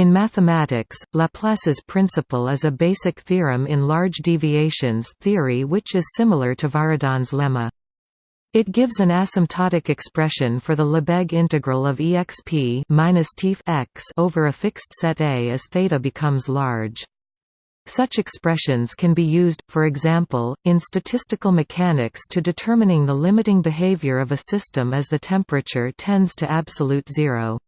In mathematics, Laplace's principle is a basic theorem in large deviations theory which is similar to Varadhan's lemma. It gives an asymptotic expression for the Lebesgue integral of exp x over a fixed set A as theta becomes large. Such expressions can be used, for example, in statistical mechanics to determining the limiting behavior of a system as the temperature tends to absolute zero.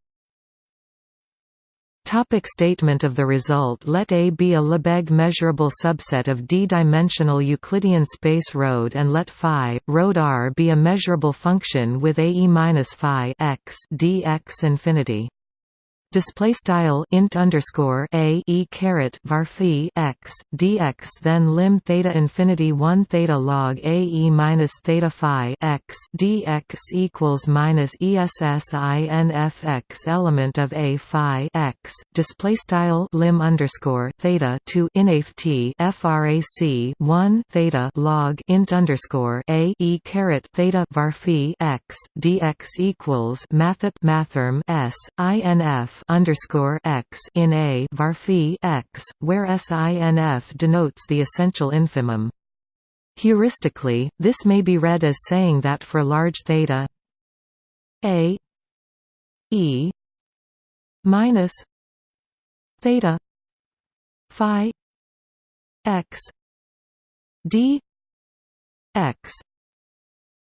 Topic statement of the result. Let A be a Lebesgue measurable subset of d-dimensional Euclidean space ρ and let phi, ρ r be a measurable function with a e minus phi x dx infinity display style int underscore a e caret var phi x dx then lim theta infinity 1 theta log a e minus theta phi x dx equals minus ess f x element of a phi x. Display style lim underscore theta to inaf t frac 1 theta log int underscore a e caret theta var phi x dx equals mathrm mathrm s inf underscore x in a var x, where SINF denotes the essential infimum. Heuristically, this may be read as saying that for large theta a e minus theta phi x d x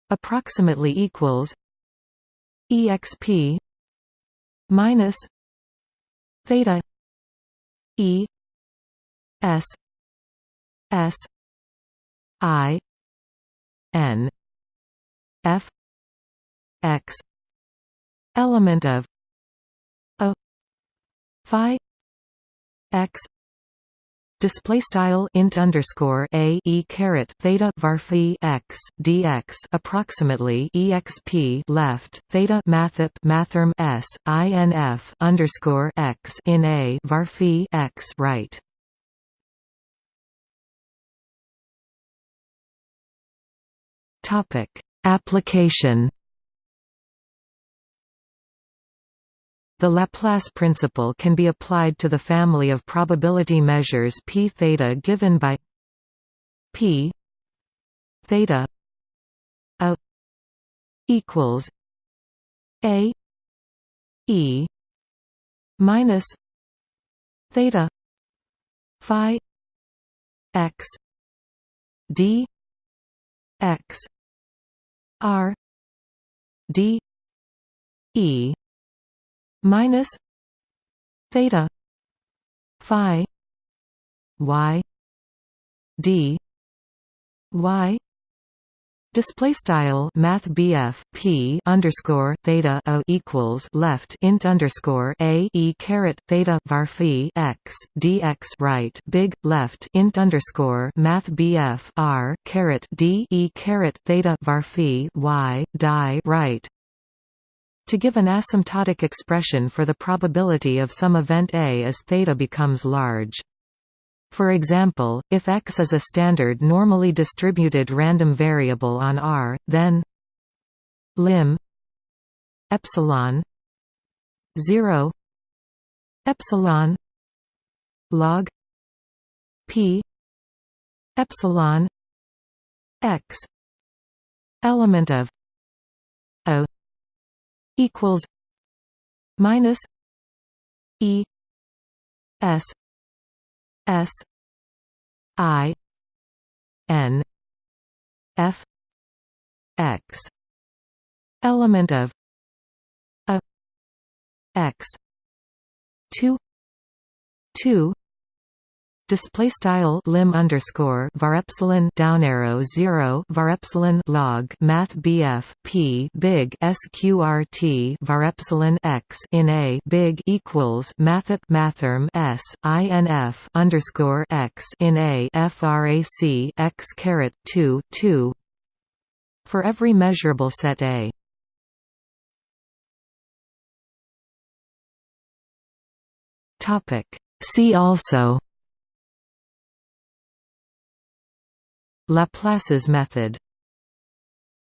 approximately equals exp minus theta e s s i n f x element of a phi x Display style int underscore a e caret theta var phi x dx approximately exp left theta mathrm mathrm s inf underscore x in a var phi x right. Topic application. The Laplace principle can be applied to the family of probability measures p theta given by p theta a equals a e minus theta phi x d x r d e minus theta phi y d y Display style Math BF P underscore theta O equals left int underscore A E caret theta var phi x DX right big left int underscore Math BF R caret D E caret theta var phi Y die right to give an asymptotic expression for the probability of some event A as theta becomes large. For example, if x is a standard normally distributed random variable on R, then lim epsilon 0 epsilon log p epsilon x element of a equals minus E S S I N F X element of a X two two display style lim underscore var epsilon down arrow 0 var epsilon log math bf p big sqrt var epsilon x in a big equals math mathrm s inf underscore x in a frac x caret 2 2 for every measurable set a. Topic. See also Laplace's method